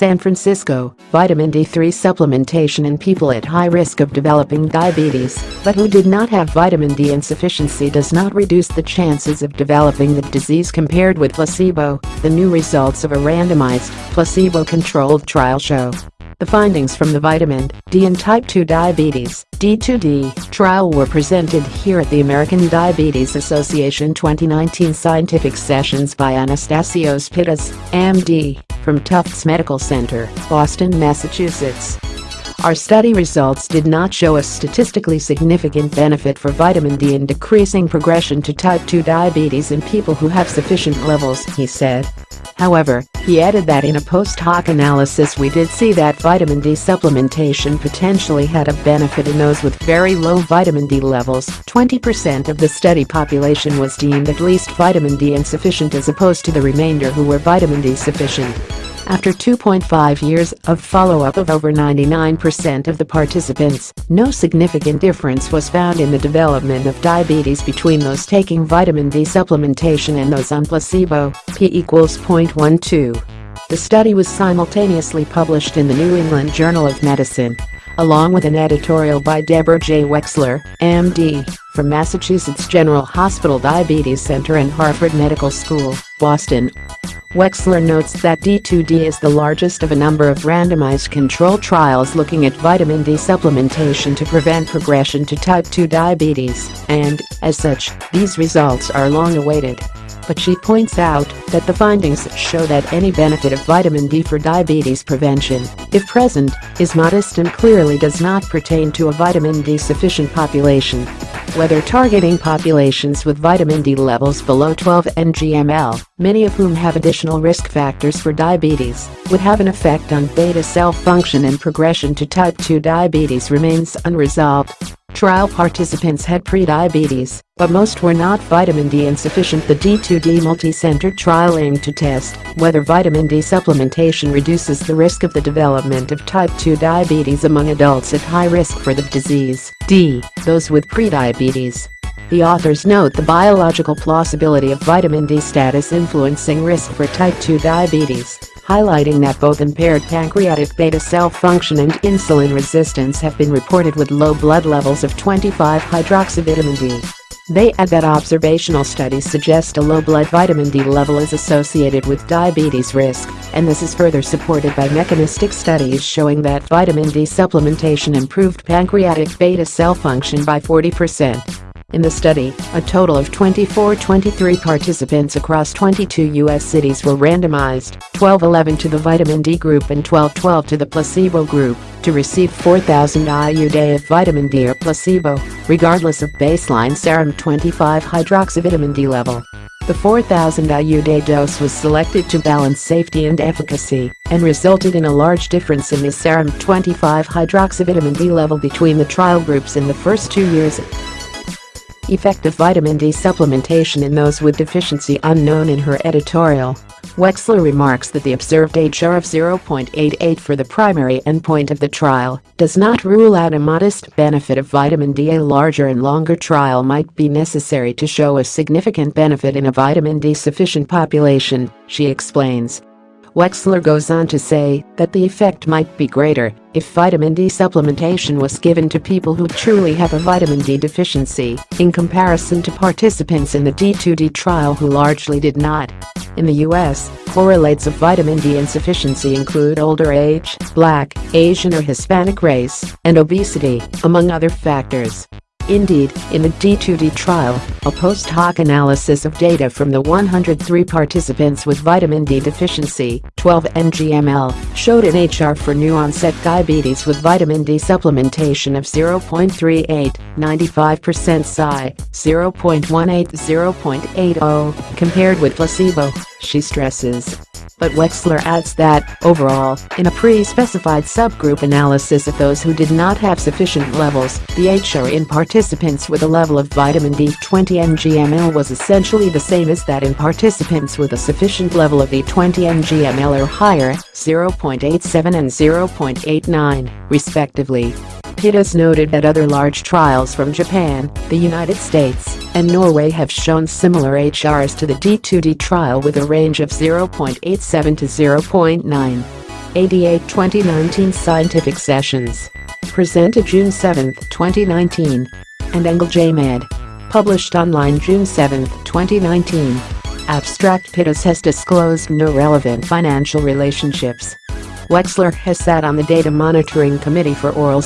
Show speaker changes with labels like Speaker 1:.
Speaker 1: San Francisco, vitamin D3 supplementation in people at high risk of developing diabetes but who did not have vitamin D insufficiency does not reduce the chances of developing the disease compared with placebo, the new results of a randomized, placebo-controlled trial show. The findings from the vitamin D and type 2 diabetes D2D trial were presented here at the American Diabetes Association 2019 scientific sessions by Anastasios Pittas, MD, from Tufts Medical Center, Boston, Massachusetts. Our study results did not show a statistically significant benefit for vitamin D in decreasing progression to type 2 diabetes in people who have sufficient levels, he said. However, he added that in a post-hoc analysis we did see that vitamin D supplementation potentially had a benefit in those with very low vitamin D levels. 20% of the study population was deemed at least vitamin D insufficient as opposed to the remainder who were vitamin D sufficient. After 2.5 years of follow-up of over 99% of the participants, no significant difference was found in the development of diabetes between those taking vitamin D supplementation and those on placebo, p equals 0.12. The study was simultaneously published in the New England Journal of Medicine, along with an editorial by Deborah J. Wexler, MD, from Massachusetts General Hospital Diabetes Center and Harvard Medical School, Boston. Wexler notes that D2D is the largest of a number of randomized control trials looking at vitamin D supplementation to prevent progression to type 2 diabetes, and, as such, these results are long awaited. But she points out that the findings show that any benefit of vitamin D for diabetes prevention, if present, is modest and clearly does not pertain to a vitamin D sufficient population whether targeting populations with vitamin D levels below 12 ngml, many of whom have additional risk factors for diabetes, would have an effect on beta cell function and progression to type 2 diabetes remains unresolved. Trial participants had prediabetes, but most were not vitamin D insufficient. The D2D multi-center trial aimed to test whether vitamin D supplementation reduces the risk of the development of type 2 diabetes among adults at high risk for the disease. D. Those with prediabetes. The authors note the biological plausibility of vitamin D status influencing risk for type 2 diabetes highlighting that both impaired pancreatic beta cell function and insulin resistance have been reported with low blood levels of 25-hydroxyvitamin D. They add that observational studies suggest a low blood vitamin D level is associated with diabetes risk, and this is further supported by mechanistic studies showing that vitamin D supplementation improved pancreatic beta cell function by 40%. In the study, a total of 24-23 participants across 22 U.S. cities were randomized, 12-11 to the vitamin D group and 12-12 to the placebo group, to receive 4,000 IU day of vitamin D or placebo, regardless of baseline serum 25-hydroxyvitamin D level. The 4,000 IU day dose was selected to balance safety and efficacy and resulted in a large difference in the serum 25-hydroxyvitamin D level between the trial groups in the first two years effective vitamin D supplementation in those with deficiency unknown in her editorial. Wexler remarks that the observed HR of 0.88 for the primary endpoint of the trial does not rule out a modest benefit of vitamin D. A larger and longer trial might be necessary to show a significant benefit in a vitamin D sufficient population, she explains. Wexler goes on to say that the effect might be greater if vitamin D supplementation was given to people who truly have a vitamin D deficiency, in comparison to participants in the D2D trial who largely did not. In the US, correlates of vitamin D insufficiency include older age, black, Asian or Hispanic race, and obesity, among other factors. Indeed, in the D2D trial, a post-hoc analysis of data from the 103 participants with vitamin D deficiency, 12 ngml, showed an HR for new-onset diabetes with vitamin D supplementation of 0.38, 95% Psi, 0.18 0.80, compared with placebo, she stresses. But Wexler adds that, overall, in a pre-specified subgroup analysis of those who did not have sufficient levels, the HR in participants with a level of vitamin D 20 ngml was essentially the same as that in participants with a sufficient level of D20 ngml or higher, 0.87 and 0.89, respectively. Pittas noted that other large trials from Japan, the United States, and Norway have shown similar HRs to the D2D trial with a range of 0.87 to 0.9. ADA 2019 Scientific Sessions. Presented June 7, 2019. N Engl J. Med. Published online June 7, 2019. Abstract Pittas has disclosed no relevant financial relationships. Wexler has sat on the Data Monitoring Committee for Oral